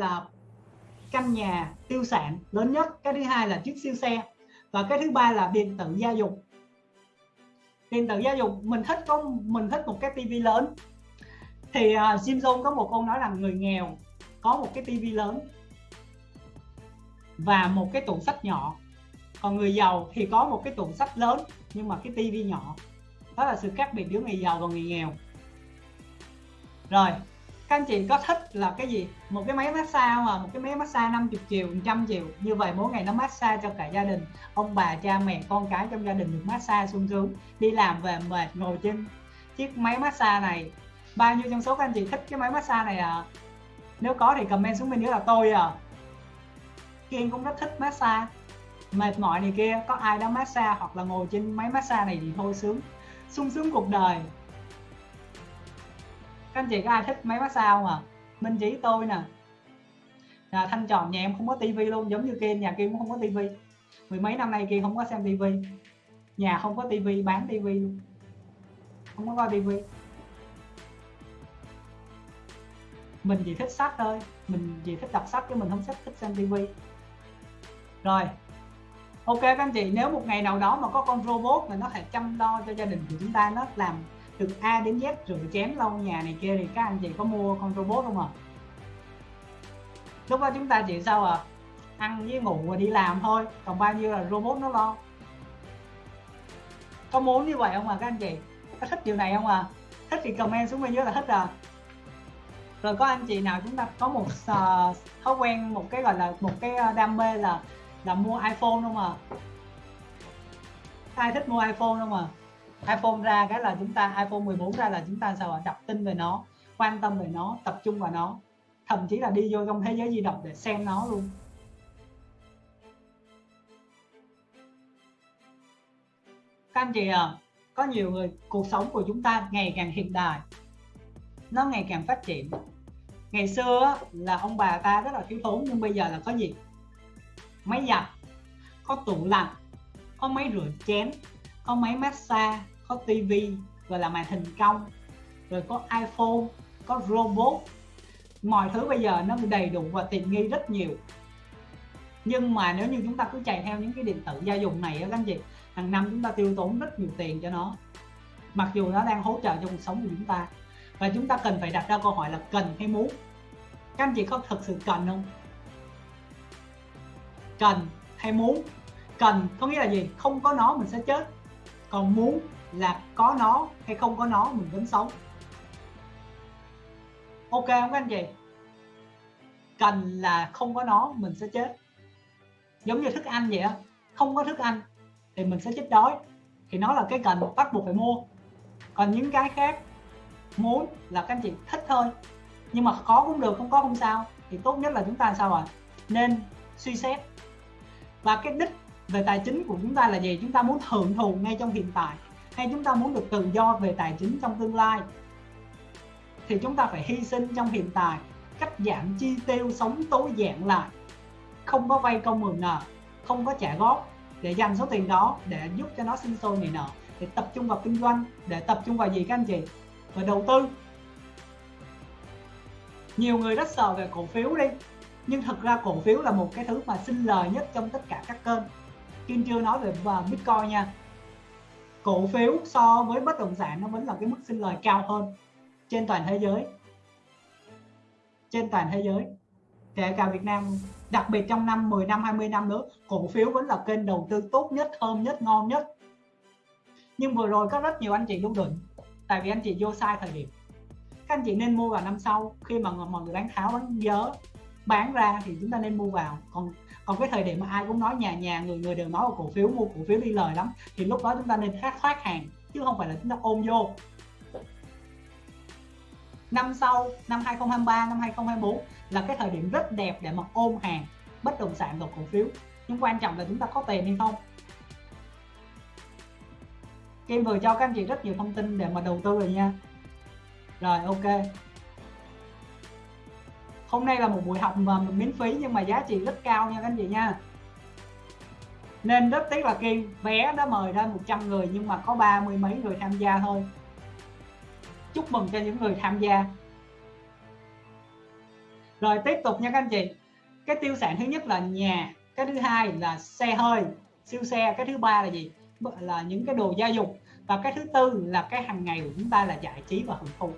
là căn nhà tiêu sản lớn nhất cái thứ hai là chiếc siêu xe và cái thứ ba là điện tử gia dụng. Điện tử gia dụng mình thích có mình thích một cái tivi lớn. Thì à, uh, Jim có một câu nói là người nghèo có một cái tivi lớn và một cái tủ sách nhỏ. Còn người giàu thì có một cái tủ sách lớn nhưng mà cái tivi nhỏ. Đó là sự khác biệt giữa người giàu và người nghèo. Rồi các anh chị có thích là cái gì? Một cái máy massage mà một cái máy massage 50 triệu 100 triệu. Như vậy mỗi ngày nó massage cho cả gia đình. Ông bà, cha, mẹ, con cái trong gia đình được massage sung sướng, đi làm về mệt, ngồi trên chiếc máy massage này. Bao nhiêu trong số các anh chị thích cái máy massage này à nếu có thì comment xuống bên dưới là tôi à Kiên cũng rất thích massage. Mệt mỏi này kia, có ai đó massage hoặc là ngồi trên máy massage này thì thôi sướng. Sung sướng cuộc đời các anh chị có ai thích máy massage không à minh chỉ tôi nè. À, thanh tròn nhà em không có tivi luôn giống như kia nhà kia cũng không có tivi. Mười mấy năm nay kia không có xem tivi. Nhà không có tivi bán tivi luôn. Không có coi tivi. Mình chỉ thích sách thôi. Mình chỉ thích đọc sách chứ mình không thích thích xem tivi. Rồi. Ok các anh chị nếu một ngày nào đó mà có con robot mà nó thể chăm lo cho gia đình của chúng ta nó làm từ A đến Z rồi chém lau nhà này kia thì các anh chị có mua con robot không ạ? À? lúc đó chúng ta chỉ sao à ăn với ngủ và đi làm thôi còn bao nhiêu là robot nó lo? Có muốn như vậy không à các anh chị? Có thích điều này không à thích thì comment xuống bên dưới là thích à rồi có anh chị nào chúng ta có một uh, thói quen một cái gọi là một cái ờ, đam mê là là mua iPhone không à ai thích mua iPhone không à iPhone ra cái là chúng ta, iPhone 14 ra là chúng ta sao ạ? Đọc tin về nó, quan tâm về nó, tập trung vào nó. Thậm chí là đi vô trong thế giới di động để xem nó luôn. Các anh chị à có nhiều người, cuộc sống của chúng ta ngày càng hiện đại. Nó ngày càng phát triển. Ngày xưa là ông bà ta rất là thiếu thốn, nhưng bây giờ là có gì? Máy giặt, có tủ lạnh, có máy rửa chén có máy massage, có tivi rồi là màn hình cong, rồi có iphone, có robot. Mọi thứ bây giờ nó đầy đủ và tiện nghi rất nhiều. Nhưng mà nếu như chúng ta cứ chạy theo những cái điện tử gia dụng này các anh chị, hàng năm chúng ta tiêu tốn rất nhiều tiền cho nó. Mặc dù nó đang hỗ trợ cho cuộc sống của chúng ta. Và chúng ta cần phải đặt ra câu hỏi là cần hay muốn. Các anh chị có thật sự cần không? Cần hay muốn? Cần có nghĩa là gì? Không có nó mình sẽ chết còn muốn là có nó hay không có nó, mình vẫn sống. Ok không các anh chị? Cần là không có nó, mình sẽ chết. Giống như thức ăn vậy á, không có thức ăn thì mình sẽ chết đói. Thì nó là cái cần bắt buộc phải mua. Còn những cái khác, muốn là các anh chị thích thôi. Nhưng mà có cũng được, không có không sao. Thì tốt nhất là chúng ta sao ạ? À? nên suy xét. Và cái đích về tài chính của chúng ta là gì? Chúng ta muốn hưởng thụ ngay trong hiện tại, hay chúng ta muốn được tự do về tài chính trong tương lai? Thì chúng ta phải hy sinh trong hiện tại, cắt giảm chi tiêu sống tối giản lại. Không có vay công mượn nợ, không có trả góp để dành số tiền đó để giúp cho nó sinh sôi nảy nở để tập trung vào kinh doanh, để tập trung vào gì các anh chị? Và đầu tư. Nhiều người rất sợ về cổ phiếu đi, nhưng thật ra cổ phiếu là một cái thứ mà sinh lời nhất trong tất cả các kênh. Kim chưa nói về à, Bitcoin nha. Cổ phiếu so với bất động sản nó vẫn là cái mức sinh lời cao hơn trên toàn thế giới. Trên toàn thế giới. Kể cả Việt Nam, đặc biệt trong năm 10 năm 20 năm nữa, cổ phiếu vẫn là kênh đầu tư tốt nhất, thơm nhất, ngon nhất. Nhưng vừa rồi có rất nhiều anh chị đúng đỉnh, tại vì anh chị vô sai thời điểm. Các anh chị nên mua vào năm sau, khi mà mọi người bán tháo bán dớ bán ra thì chúng ta nên mua vào. Còn còn cái thời điểm mà ai cũng nói nhà nhà người người đều nói là cổ phiếu mua, cổ phiếu đi lời lắm, thì lúc đó chúng ta nên thoát thoát hàng, chứ không phải là chúng ta ôm vô. Năm sau, năm 2023 năm 2024 là cái thời điểm rất đẹp để mà ôm hàng bất động sản và cổ phiếu. Nhưng quan trọng là chúng ta có tiền hay không. Kim vừa cho các anh chị rất nhiều thông tin để mà đầu tư rồi nha. Rồi, ok hôm nay là một buổi học mà miễn phí nhưng mà giá trị rất cao nha các anh chị nha. Nên rất tiếc là Kim, vé đã mời ra 100 người nhưng mà có ba mươi mấy người tham gia thôi. Chúc mừng cho những người tham gia. Rồi tiếp tục nha các anh chị. Cái tiêu sản thứ nhất là nhà, cái thứ hai là xe hơi. Siêu xe, cái thứ ba là gì? Là những cái đồ gia dụng. Và cái thứ tư là cái hàng ngày của chúng ta là giải trí và hưởng thụ.